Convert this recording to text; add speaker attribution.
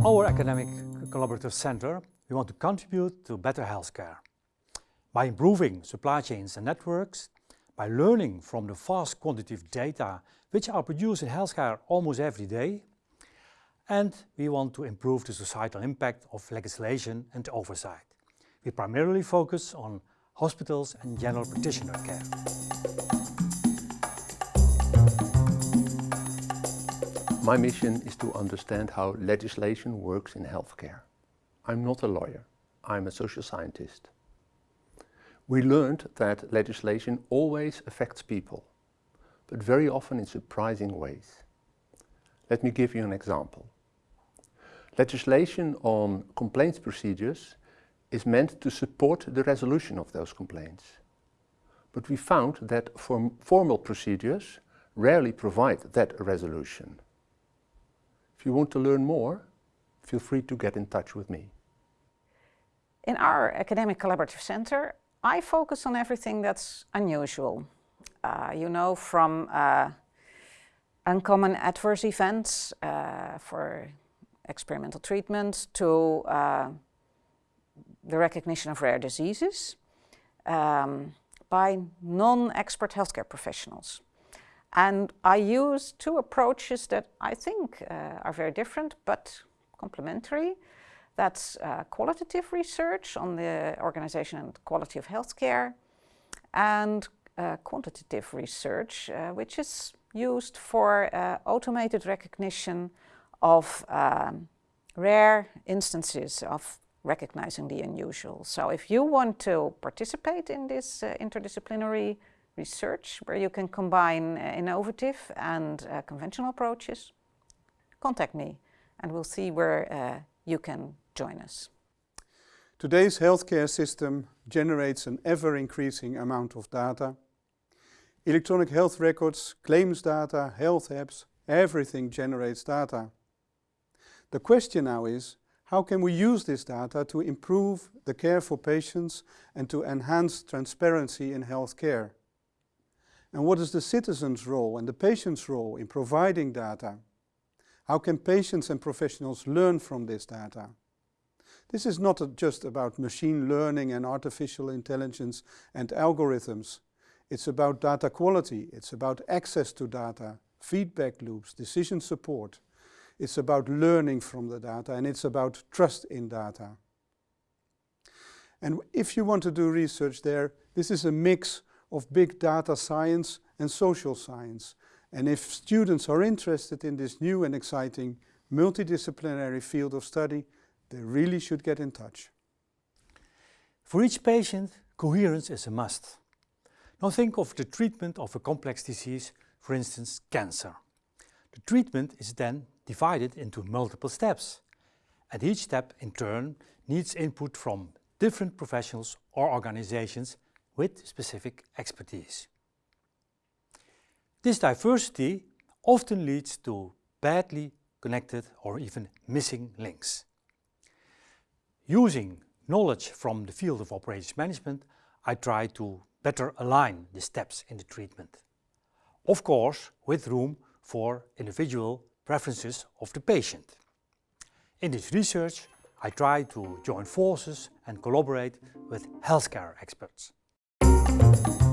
Speaker 1: Um, our academic collaborative center, we want to contribute to better healthcare. By improving supply chains and networks, by learning from the vast quantitative data which are produced in healthcare almost every day, and we want to improve the societal impact of legislation and oversight. We primarily focus on hospitals and general practitioner care.
Speaker 2: My mission is to understand how legislation works in healthcare. I'm not a lawyer, I'm a social scientist. We learned that legislation always affects people, but very often in surprising ways. Let me give you an example. Legislation on complaints procedures is meant to support the resolution of those complaints. But we found that form formal procedures rarely provide that resolution. If you want to learn more, feel free to get in touch with me.
Speaker 3: In our Academic Collaborative Center, I focus on everything that's unusual. Uh, you know, from uh, uncommon adverse events uh, for experimental treatment to uh, the recognition of rare diseases um, by non-expert healthcare professionals. And I use two approaches that I think uh, are very different but complementary. That's uh, qualitative research on the organization and quality of healthcare and uh, quantitative research, uh, which is used for uh, automated recognition of um, rare instances of recognizing the unusual. So if you want to participate in this uh, interdisciplinary research where you can combine uh, innovative and uh, conventional approaches, contact me and we'll see where uh, you can join us.
Speaker 4: Today's healthcare system generates an ever-increasing amount of data. Electronic health records, claims data, health apps, everything generates data. The question now is, how can we use this data to improve the care for patients and to enhance transparency in healthcare? And what is the citizen's role and the patient's role in providing data? How can patients and professionals learn from this data? This is not just about machine learning and artificial intelligence and algorithms. It's about data quality, it's about access to data, feedback loops, decision support. It's about learning from the data and it's about trust in data. And if you want to do research there, this is a mix of big data science and social science. And if students are interested in this new and exciting multidisciplinary field of study, they really should get in touch.
Speaker 1: For each patient, coherence is a must. Now think of the treatment of a complex disease, for instance cancer. The treatment is then divided into multiple steps. And each step in turn needs input from different professionals or organizations with specific expertise. This diversity often leads to badly connected or even missing links. Using knowledge from the field of operations management, I try to better align the steps in the treatment. Of course, with room for individual preferences of the patient. In this research, I try to join forces and collaborate with healthcare experts. Thank you.